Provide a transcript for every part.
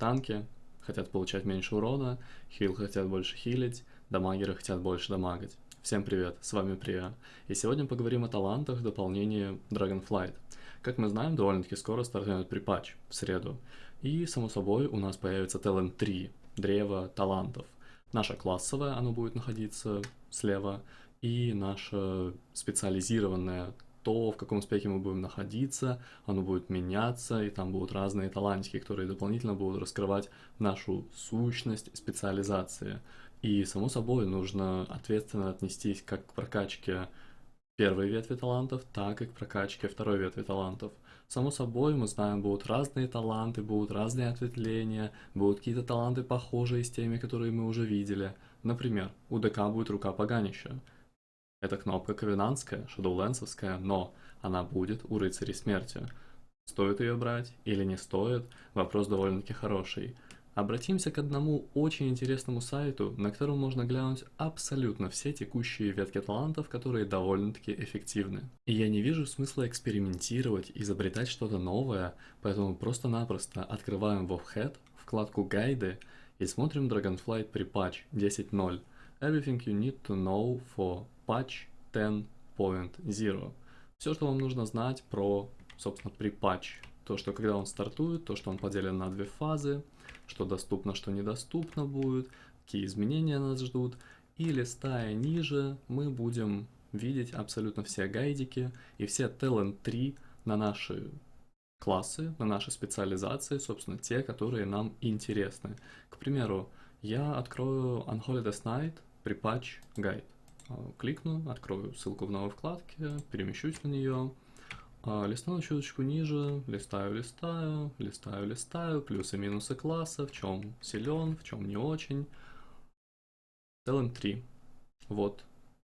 Танки хотят получать меньше урона, хил хотят больше хилить, дамагеры хотят больше дамагать. Всем привет, с вами Прия, и сегодня поговорим о талантах в дополнении Dragonflight. Как мы знаем, довольно-таки скоро стартует припатч, в среду, и, само собой, у нас появится Talent 3, древо талантов. Наша классовая, оно будет находиться слева, и наша специализированная то, в каком спеке мы будем находиться, оно будет меняться, и там будут разные талантики, которые дополнительно будут раскрывать нашу сущность специализации. И, само собой, нужно ответственно отнестись как к прокачке первой ветви талантов, так и к прокачке второй ветви талантов. Само собой, мы знаем, будут разные таланты, будут разные ответвления, будут какие-то таланты похожие с теми, которые мы уже видели. Например, у ДК будет рука поганища. Эта кнопка ковенантская, шадоулэнсовская, но она будет у рыцарей смерти. Стоит ее брать или не стоит, вопрос довольно-таки хороший. Обратимся к одному очень интересному сайту, на котором можно глянуть абсолютно все текущие ветки талантов, которые довольно-таки эффективны. И я не вижу смысла экспериментировать, изобретать что-то новое, поэтому просто-напросто открываем WoWhead, вкладку «Гайды» и смотрим Dragonflight патч 10.0. Everything you need to know for patch 10.0. Все, что вам нужно знать про, собственно, при патч. То, что когда он стартует, то, что он поделен на две фазы, что доступно, что недоступно будет, какие изменения нас ждут. И листая ниже, мы будем видеть абсолютно все гайдики и все Talent 3 на наши классы, на наши специализации, собственно, те, которые нам интересны. К примеру, я открою Unholy Night при патч гайд. А, кликну, открою ссылку в новой вкладке, перемещусь на нее, а, листаю чуточку ниже, листаю, листаю, листаю, листаю, плюсы и минусы класса, в чем силен, в чем не очень. Talent 3. Вот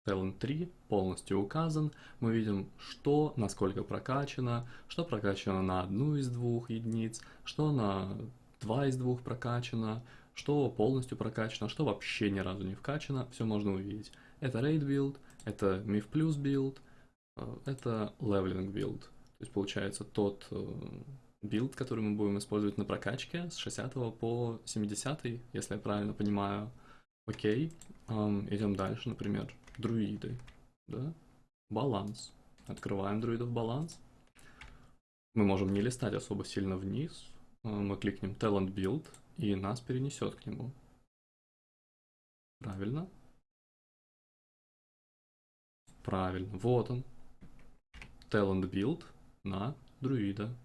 Talent 3 полностью указан. Мы видим, что, насколько прокачано, что прокачано на одну из двух единиц, что на два из двух прокачано, что полностью прокачано, что вообще ни разу не вкачано, все можно увидеть. Это Raid build, это Mythic Plus build, э, это Leveling build. То есть получается тот build, э, который мы будем использовать на прокачке с 60 по 70, если я правильно понимаю. Окей, эм, идем дальше, например, друиды, да, баланс. Открываем друидов баланс. Мы можем не листать особо сильно вниз. Э, мы кликнем Talent Build, и нас перенесет к нему. Правильно? Правильно, вот он. Talent Build на друида.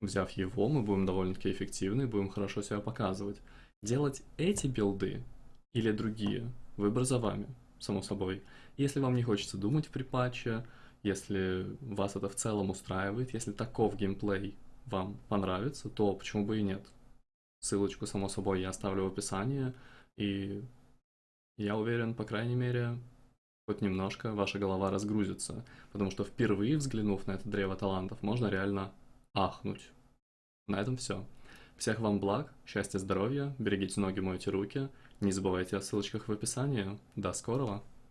Взяв его, мы будем довольно-таки эффективны, будем хорошо себя показывать. Делать эти билды или другие, выбор за вами, само собой. Если вам не хочется думать при патче, если вас это в целом устраивает, если таков геймплей вам понравится, то почему бы и нет. Ссылочку, само собой, я оставлю в описании, и я уверен, по крайней мере, хоть немножко ваша голова разгрузится, потому что впервые взглянув на это древо талантов, можно реально ахнуть. На этом все. Всех вам благ, счастья, здоровья, берегите ноги, мойте руки, не забывайте о ссылочках в описании. До скорого!